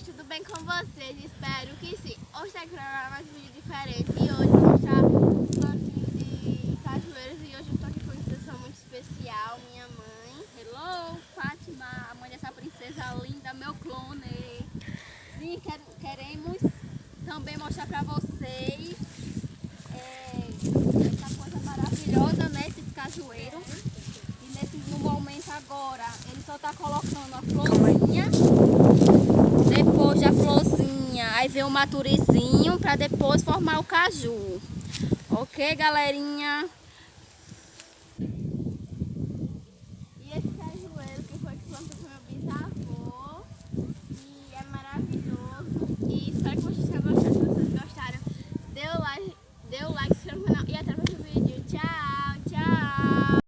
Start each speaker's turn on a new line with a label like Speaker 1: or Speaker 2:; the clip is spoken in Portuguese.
Speaker 1: amiguinhas, tudo bem com vocês? Espero que sim. Hoje tá gravando mais um vídeo diferente e hoje vou mostrar plantinho de cajueiras e hoje eu tô aqui com uma pessoa muito especial, minha mãe.
Speaker 2: Hello, Fátima, a mãe dessa princesa linda, meu clone. Sim, quer, queremos também mostrar pra vocês é, essa coisa maravilhosa, né, esses cajueiros. E nesse momento agora, ele só tá colocando a florzinha, Aí vem o maturizinho para depois formar o caju. Ok, galerinha? E
Speaker 1: esse cajueiro que foi que plantou meu bisavô. É maravilhoso. Espero que vocês. Se vocês gostaram, like, dê o like